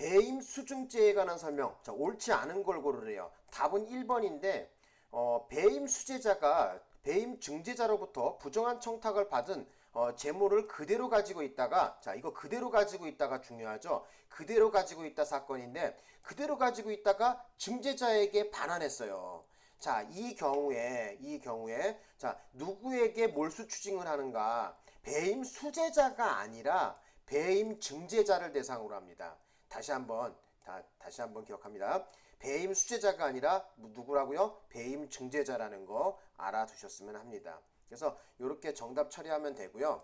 배임 수증죄에 관한 설명. 자, 옳지 않은 걸 고르래요. 답은 1번인데 어, 배임 수재자가 배임 증제자로부터 부정한 청탁을 받은 어, 재물을 그대로 가지고 있다가 자 이거 그대로 가지고 있다가 중요하죠. 그대로 가지고 있다 사건인데 그대로 가지고 있다가 증제자에게 반환했어요. 자, 이 경우에, 이 경우에, 자, 누구에게 몰수 추징을 하는가? 배임 수재자가 아니라 배임 증제자를 대상으로 합니다. 다시 한번, 다, 다시 한번 기억합니다. 배임 수재자가 아니라 누구라고요? 배임 증제자라는 거 알아두셨으면 합니다. 그래서 이렇게 정답 처리하면 되고요.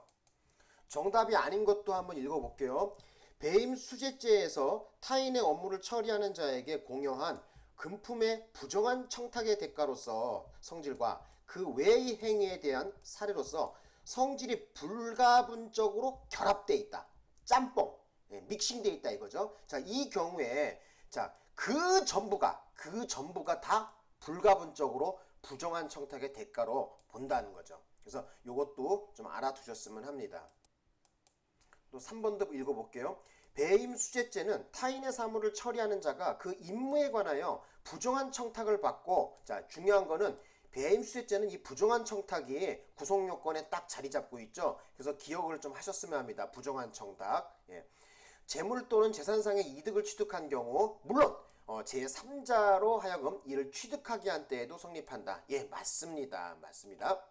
정답이 아닌 것도 한번 읽어볼게요. 배임 수재죄에서 타인의 업무를 처리하는 자에게 공여한 금품의 부정한 청탁의 대가로서 성질과 그 외의 행위에 대한 사례로서 성질이 불가분적으로 결합돼 있다. 짬뽕, 예, 믹싱돼 있다 이거죠. 자, 이 경우에 자, 그 전부가 그 전부가 다 불가분적으로 부정한 청탁의 대가로 본다는 거죠. 그래서 이것도 좀 알아두셨으면 합니다. 또 3번도 읽어볼게요. 배임 수재죄는 타인의 사물을 처리하는 자가 그 임무에 관하여 부정한 청탁을 받고 자 중요한 거는 배임 수재죄는 이 부정한 청탁이 구성 요건에 딱 자리 잡고 있죠. 그래서 기억을 좀 하셨으면 합니다. 부정한 청탁. 예. 재물 또는 재산상의 이득을 취득한 경우 물론 어, 제3자로 하여금 이를 취득하게 한 때에도 성립한다. 예, 맞습니다. 맞습니다.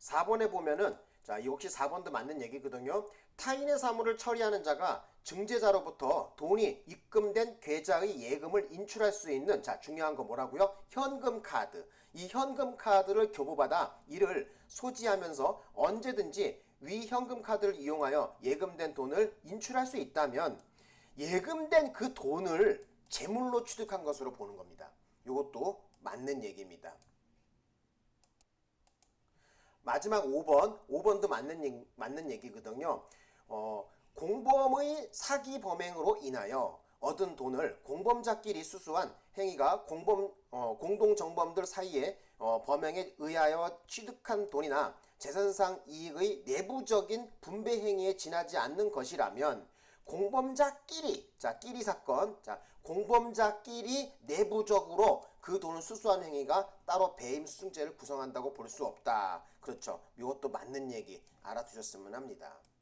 4번에 보면은 자, 이 혹시 4번도 맞는 얘기거든요. 타인의 사물을 처리하는 자가 증제자로부터 돈이 입금된 계좌의 예금을 인출할 수 있는 자, 중요한 거 뭐라고요? 현금 카드. 이 현금 카드를 교부받아 이를 소지하면서 언제든지 위 현금 카드를 이용하여 예금된 돈을 인출할 수 있다면 예금된 그 돈을 재물로 취득한 것으로 보는 겁니다. 이것도 맞는 얘기입니다. 마지막 5번, 5번도 맞는, 맞는 얘기거든요. 어, 공범의 사기 범행으로 인하여 얻은 돈을 공범자끼리 수수한 행위가 공범, 어, 공동정범들 사이에 어, 범행에 의하여 취득한 돈이나 재산상 이익의 내부적인 분배 행위에 지나지 않는 것이라면 공범자끼리 자 끼리 사건 자 공범자끼리 내부적으로 그 돈을 수수한 행위가 따로 배임 수증죄를 구성한다고 볼 수 없다. 그렇죠. 이것도 맞는 얘기 알아두셨으면 합니다